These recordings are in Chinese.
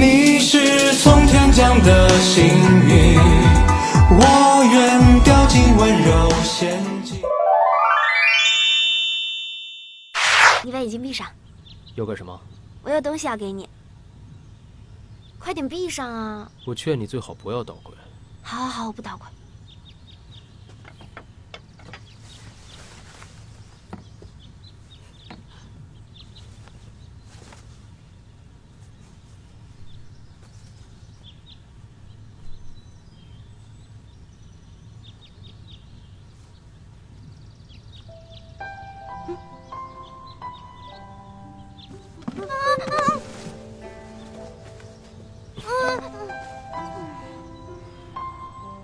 你是从天降的幸运，我愿掉进温柔陷阱。你把眼睛闭上，要干什么？我有东西要给你。快点闭上啊！我劝你最好不要捣鬼。好，好，好，我不捣鬼。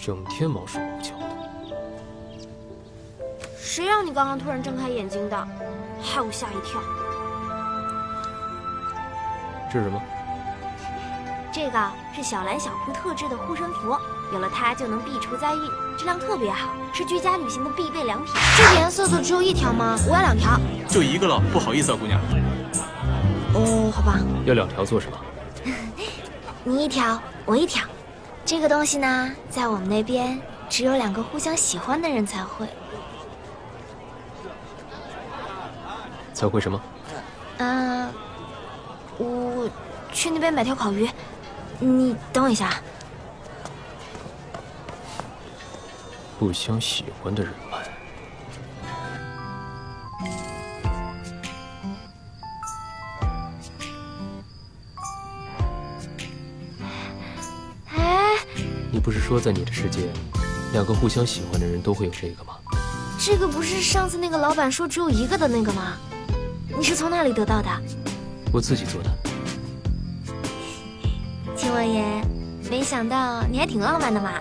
整天毛手毛脚的，谁让你刚刚突然睁开眼睛的，害我吓一跳。这是什么？这个是小蓝小铺特制的护身符，有了它就能避除灾运，质量特别好，是居家旅行的必备良品。这个颜色的只有一条吗？我要两条。就一个了，不好意思啊，姑娘。哦，好吧。要两条做什么？你一条，我一条。这个东西呢，在我们那边只有两个互相喜欢的人才会。才会什么？嗯，我去那边买条烤鱼，你等我一下。互相喜欢的人你不是说在你的世界，两个互相喜欢的人都会有这个吗？这个不是上次那个老板说只有一个的那个吗？你是从哪里得到的？我自己做的。秦王爷，没想到你还挺浪漫的嘛。